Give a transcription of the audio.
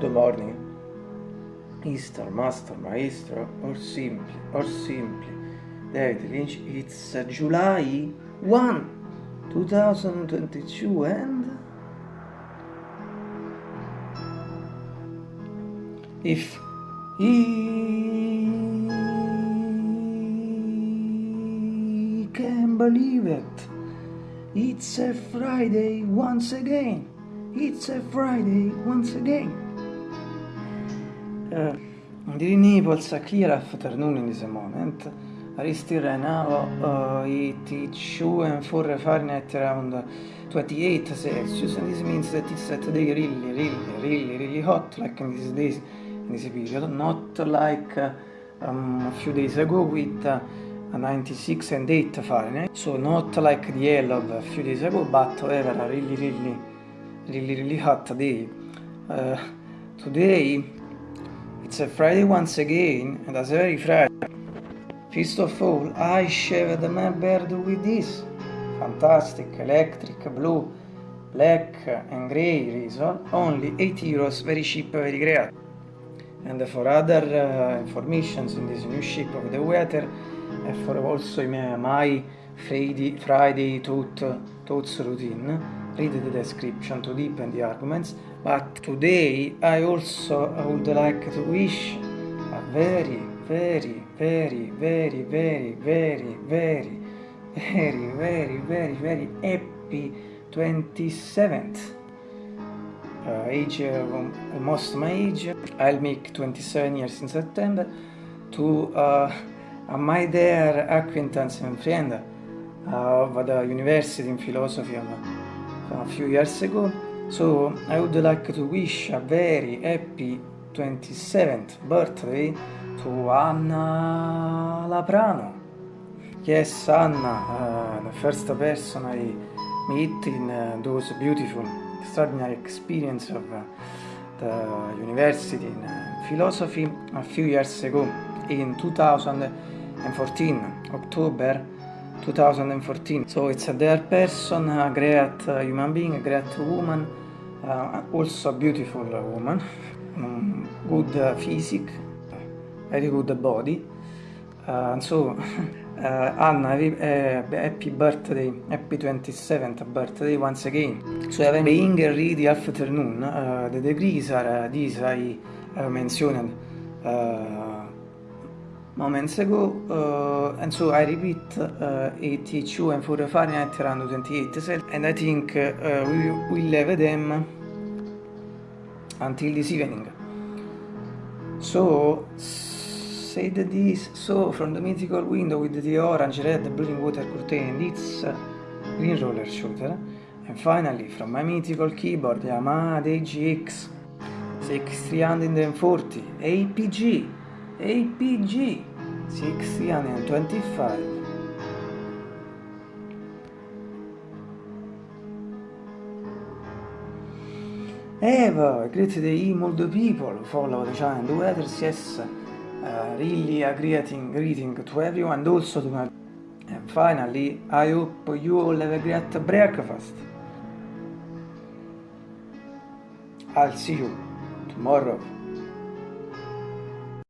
the morning. Easter, Master, Maestro, or simply, or simply. David Lynch, it's uh, July 1, 2022 and... If he can believe it, it's a Friday once again. It's a Friday once again. Uh, the Naples a clear afternoon in this moment. I right now uh, is 2 and 4 Fahrenheit around 28 Celsius and this means that it's today really really really really hot like in these days in this period not like uh, um, a few days ago with uh, 96 and 8 Fahrenheit so not like the hell of a few days ago but however a really really really really hot day uh, today it's a Friday once again and as very Friday First of all, I shaved my beard with this fantastic electric blue, black and grey razor, only 8 euros, very cheap, very great. And for other uh, informations in this new shape of the weather, and for also my, my Friday, Friday thought, thoughts routine, read the description to deepen the arguments. But today I also would like to wish a very very, very, very, very, very, very, very, very, very, very happy 27th uh, age, uh, almost my age. I'll make 27 years in September to uh, my dear acquaintance and friend uh, of the university in philosophy a few years ago. So I would like to wish a very happy 27th birthday to Anna Laprano. Yes, Anna, uh, the first person I meet in uh, those beautiful, extraordinary experience of uh, the university in philosophy a few years ago in 2014, October 2014. So it's a dear person, a great uh, human being, a great woman, uh, also a beautiful woman, um, good physique, very good body. Uh, and so, uh, Anna, uh, happy birthday, happy 27th birthday once again. So, being ready afternoon, uh, the degrees are uh, these I uh, mentioned uh, moments ago, uh, and so I repeat uh, 82 and 4 Fahrenheit around 28 Celsius, and I think uh, we will have them until this evening. So, said this, so from the mythical window with the orange, red, blue water curtain, it's green roller shooter. And finally, from my mythical keyboard, Yamaha DGX 6340 APG, APG 625. Eva, greet the emo people, follow the do others, yes. Uh, really a greeting, greeting to everyone and also to my... And finally, I hope you all have a great breakfast. I'll see you tomorrow.